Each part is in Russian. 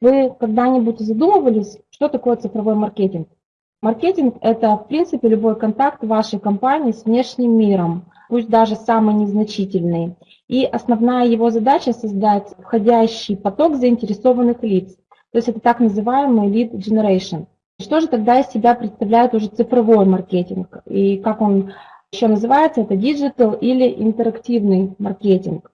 Вы когда-нибудь задумывались, что такое цифровой маркетинг? Маркетинг – это, в принципе, любой контакт вашей компании с внешним миром, пусть даже самый незначительный. И основная его задача – создать входящий поток заинтересованных лиц. То есть это так называемый lead generation. Что же тогда из себя представляет уже цифровой маркетинг? И как он еще называется, это digital или интерактивный маркетинг.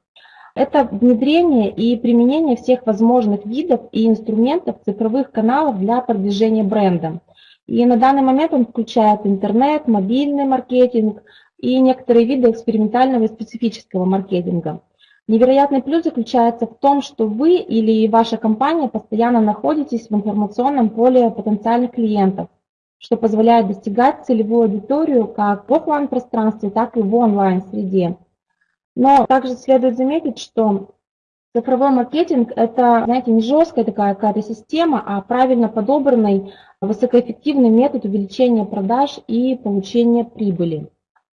Это внедрение и применение всех возможных видов и инструментов цифровых каналов для продвижения бренда. И на данный момент он включает интернет, мобильный маркетинг и некоторые виды экспериментального и специфического маркетинга. Невероятный плюс заключается в том, что вы или ваша компания постоянно находитесь в информационном поле потенциальных клиентов, что позволяет достигать целевую аудиторию как в офлайн пространстве, так и в онлайн-среде. Но также следует заметить, что цифровой маркетинг – это, знаете, не жесткая такая какая-то система, а правильно подобранный высокоэффективный метод увеличения продаж и получения прибыли.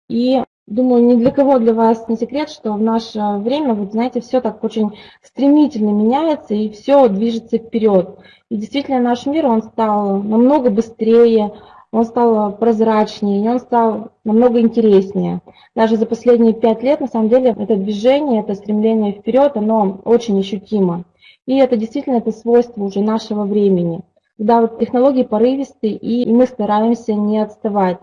И думаю, ни для кого для вас не секрет, что в наше время, вот знаете, все так очень стремительно меняется и все движется вперед. И действительно наш мир, он стал намного быстрее, он стал прозрачнее, и он стал намного интереснее. Даже за последние пять лет, на самом деле, это движение, это стремление вперед, оно очень ощутимо. И это действительно это свойство уже нашего времени, когда вот технологии порывистые, и мы стараемся не отставать.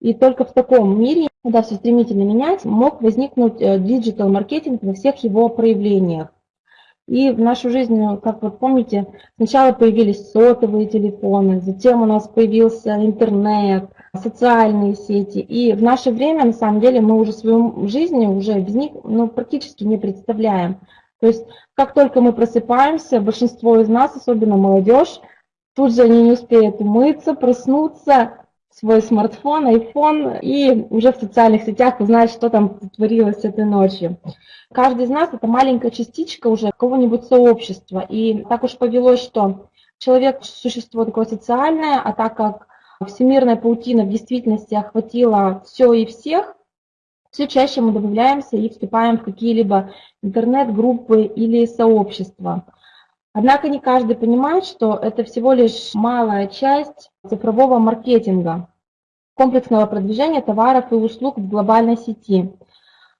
И только в таком мире, когда все стремительно меняется, мог возникнуть э, digital-маркетинг во всех его проявлениях. И в нашу жизнь, как вы помните, сначала появились сотовые телефоны, затем у нас появился интернет, социальные сети. И в наше время, на самом деле, мы уже свою жизнь уже без них ну, практически не представляем. То есть, как только мы просыпаемся, большинство из нас, особенно молодежь, тут же они не успеют умыться, проснуться, свой смартфон, iPhone и уже в социальных сетях узнать, что там творилось этой ночью. Каждый из нас это маленькая частичка уже какого-нибудь сообщества. И так уж повелось, что человек существо такое социальное, а так как всемирная паутина в действительности охватила все и всех, все чаще мы добавляемся и вступаем в какие-либо интернет-группы или сообщества. Однако не каждый понимает, что это всего лишь малая часть цифрового маркетинга, комплексного продвижения товаров и услуг в глобальной сети.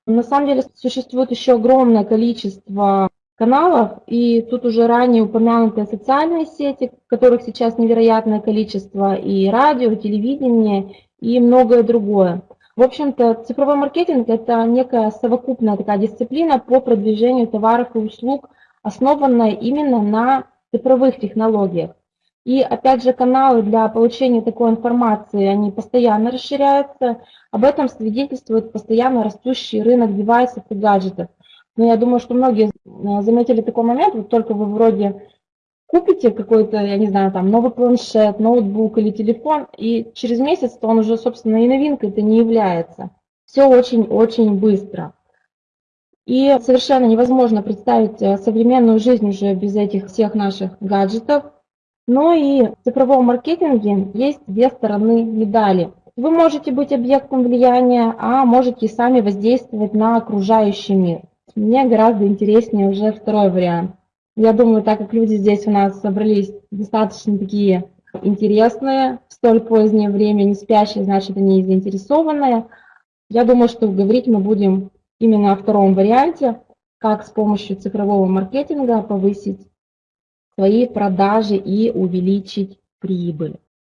На самом деле существует еще огромное количество каналов, и тут уже ранее упомянутые социальные сети, которых сейчас невероятное количество, и радио, и телевидение, и многое другое. В общем-то, цифровой маркетинг – это некая совокупная такая дисциплина по продвижению товаров и услуг основанная именно на цифровых технологиях. И опять же, каналы для получения такой информации, они постоянно расширяются. Об этом свидетельствует постоянно растущий рынок девайсов и гаджетов. Но я думаю, что многие э, заметили такой момент, вот только вы вроде купите какой-то, я не знаю, там новый планшет, ноутбук или телефон, и через месяц то он уже, собственно, и новинкой это не является. Все очень-очень быстро. И совершенно невозможно представить э, современную жизнь уже без этих всех наших гаджетов. Но и в цифровом маркетинге есть две стороны медали. Вы можете быть объектом влияния, а можете сами воздействовать на окружающий мир. Мне гораздо интереснее уже второй вариант. Я думаю, так как люди здесь у нас собрались достаточно такие интересные, в столь позднее время не спящие, значит, они заинтересованные. Я думаю, что говорить мы будем именно о втором варианте, как с помощью цифрового маркетинга повысить свои продажи и увеличить прибыль.